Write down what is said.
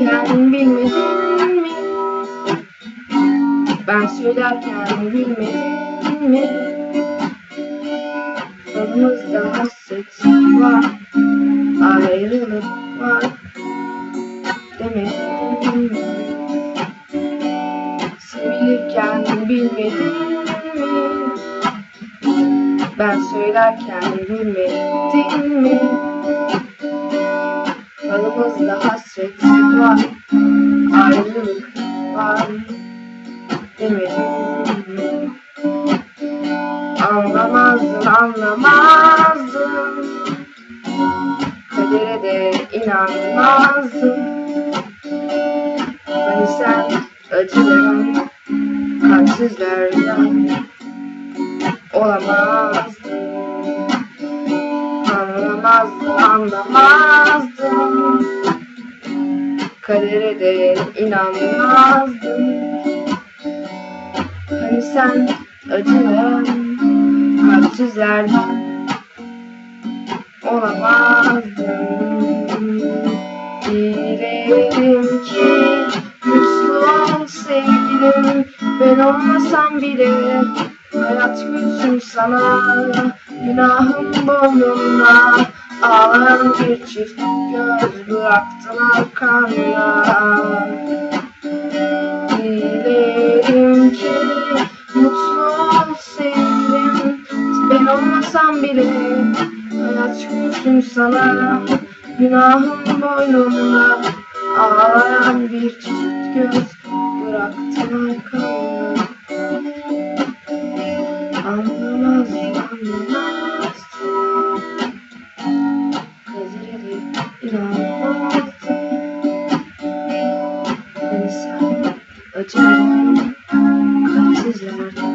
Sevilirken bilmedin mi? Ben söylerken bilmedin mi? Aramızda hasret var Ayrılık var Demedin mi? Sevilirken bilmedin mi? Ben söylerken bilmedin mi? Aramızda hasret var. Ayrılık var. Mi? Anlamazdın anlamazdın Kadere de inanmazdın Hani sen acıların kalpsizlerden olamazdın Anlamazdın anlamazdın Kadere de inanmazdın Hani sen acıların kalpsizlerden olamazdın Dilerim ki mutlu ol sevgilim. Ben olmasam bile hayat gülsün sana. Günahım boynumda ağlayan bir çift göz bıraktın arkanda Dilerim ki mutlu ol Ben olmasam bile hayat gülsün sana. Günahım boynumda. Ağlayan bir çift göz bıraktın arkanda time. his is